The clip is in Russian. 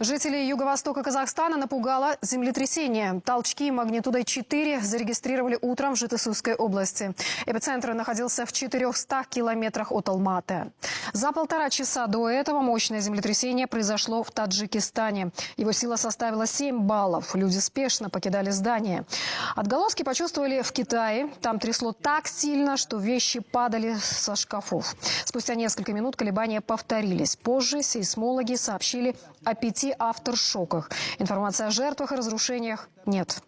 Жителей юго-востока Казахстана напугало землетрясение. Толчки магнитудой 4 зарегистрировали утром в Житесусской области. Эпицентр находился в 400 километрах от Алматы. За полтора часа до этого мощное землетрясение произошло в Таджикистане. Его сила составила 7 баллов. Люди спешно покидали здание. Отголоски почувствовали в Китае. Там трясло так сильно, что вещи падали со шкафов. Спустя несколько минут колебания повторились. Позже сейсмологи сообщили о пяти авторшоках. Информации о жертвах и разрушениях нет.